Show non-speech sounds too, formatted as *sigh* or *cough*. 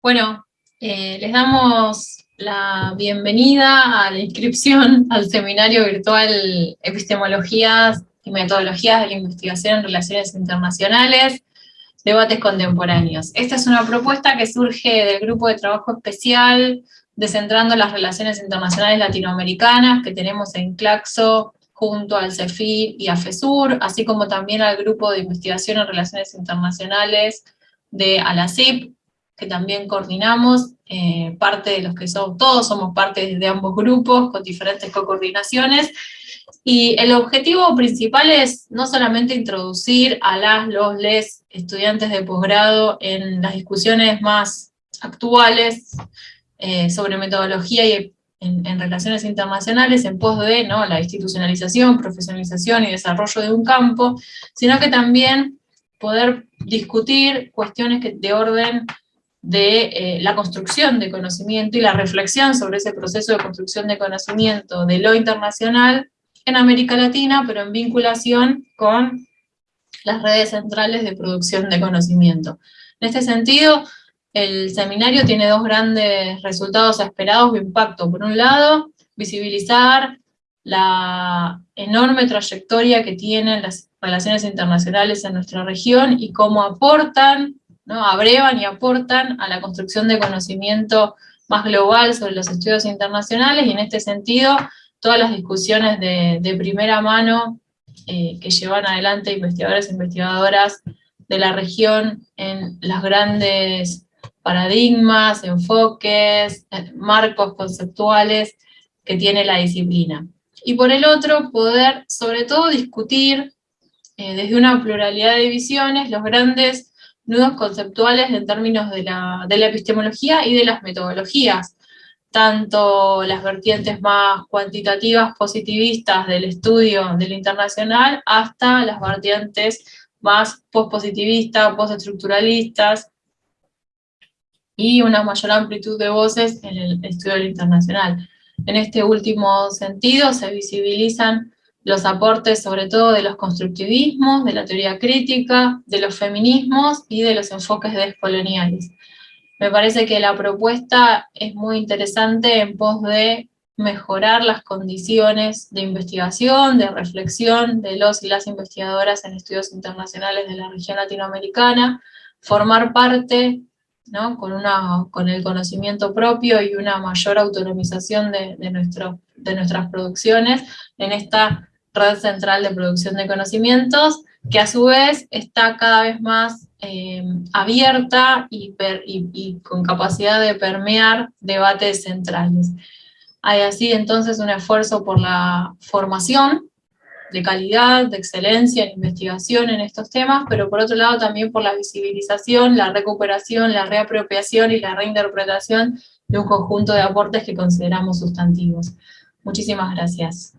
Bueno, eh, les damos la bienvenida a la inscripción *laughs* al seminario virtual Epistemologías y Metodologías de la Investigación en Relaciones Internacionales, Debates Contemporáneos. Esta es una propuesta que surge del grupo de trabajo especial Descentrando las Relaciones Internacionales Latinoamericanas que tenemos en Claxo junto al CEFI y a FESUR, así como también al grupo de investigación en relaciones internacionales de ALACIP, que también coordinamos, eh, parte de los que son, todos somos parte de ambos grupos, con diferentes co-coordinaciones, y el objetivo principal es no solamente introducir a las, los, les estudiantes de posgrado en las discusiones más actuales eh, sobre metodología y en, relaciones internacionales en pos de ¿no? la institucionalización, profesionalización y desarrollo de un campo, sino que también poder discutir cuestiones de orden de eh, la construcción de conocimiento y la reflexión sobre ese proceso de construcción de conocimiento de lo internacional en América Latina, pero en vinculación con las redes centrales de producción de conocimiento. En este sentido, el seminario tiene dos grandes resultados esperados de impacto. Por un lado, visibilizar la enorme trayectoria que tienen las relaciones internacionales en nuestra región y cómo aportan ¿no? abrevan y aportan a la construcción de conocimiento más global sobre los estudios internacionales, y en este sentido, todas las discusiones de, primera mano eh, que llevan adelante investigadores e investigadoras de la región en los grandes paradigmas, enfoques, marcos conceptuales que tiene la disciplina. Y por el otro, poder sobre todo discutir eh, desde una pluralidad de visiones los grandes nudos conceptuales en términos de la, epistemología y de las metodologías, tanto las vertientes más cuantitativas, positivistas del estudio del internacional, hasta las vertientes más pospositivistas, postestructuralistas, y una mayor amplitud de voces en el estudio del internacional. En este último sentido se visibilizan los aportes sobre todo de los constructivismos, de la teoría crítica, de los feminismos y de los enfoques descoloniales. Me parece que la propuesta es muy interesante en pos de mejorar las condiciones de investigación, de reflexión de los y las investigadoras en estudios internacionales de la región latinoamericana, formar parte ¿no? con, una, con el conocimiento propio y una mayor autonomización de, de, nuestro, de nuestras producciones en esta red central de producción de conocimientos, que a su vez está cada vez más eh, abierta y, y, con capacidad de permear debates centrales. Hay así entonces un esfuerzo por la formación de calidad, de excelencia en investigación en estos temas, pero por otro lado también por la visibilización, la recuperación, la reapropiación y la reinterpretación de un conjunto de aportes que consideramos sustantivos. Muchísimas gracias.